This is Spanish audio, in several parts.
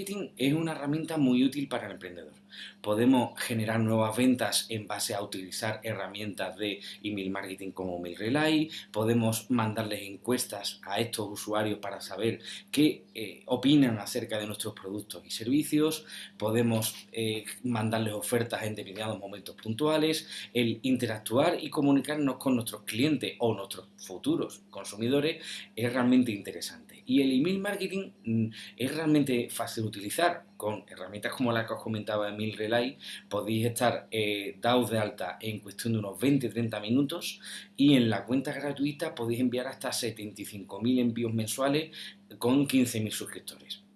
marketing es una herramienta muy útil para el emprendedor. Podemos generar nuevas ventas en base a utilizar herramientas de email marketing como MailRelay, podemos mandarles encuestas a estos usuarios para saber qué eh, opinan acerca de nuestros productos y servicios, podemos eh, mandarles ofertas en determinados momentos puntuales, el interactuar y comunicarnos con nuestros clientes o nuestros futuros consumidores es realmente interesante. Y el email marketing mm, es realmente fácil utilizar. Con herramientas como la que os comentaba Emil Relay, podéis estar eh, dados de alta en cuestión de unos 20-30 minutos y en la cuenta gratuita podéis enviar hasta 75.000 envíos mensuales con 15.000 suscriptores.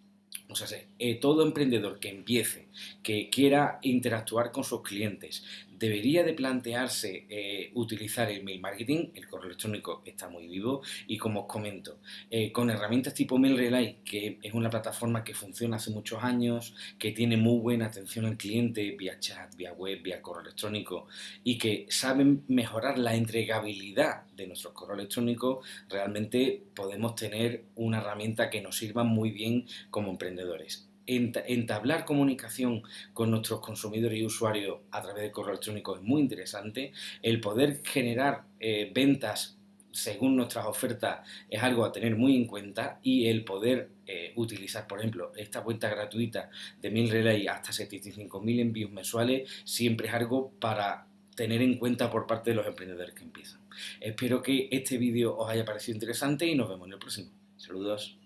O sea, eh, todo emprendedor que empiece, que quiera interactuar con sus clientes, debería de plantearse eh, utilizar el mail marketing, el correo electrónico está muy vivo y como os comento, eh, con herramientas tipo MailRelay, que es una plataforma que funciona hace muchos años, que tiene muy buena atención al cliente vía chat, vía web, vía correo electrónico y que saben mejorar la entregabilidad de nuestros correos electrónicos, realmente podemos tener una herramienta que nos sirva muy bien como entablar comunicación con nuestros consumidores y usuarios a través de correo electrónico es muy interesante. El poder generar eh, ventas según nuestras ofertas es algo a tener muy en cuenta y el poder eh, utilizar, por ejemplo, esta cuenta gratuita de MailRelay hasta 75.000 envíos mensuales siempre es algo para tener en cuenta por parte de los emprendedores que empiezan. Espero que este vídeo os haya parecido interesante y nos vemos en el próximo. Saludos.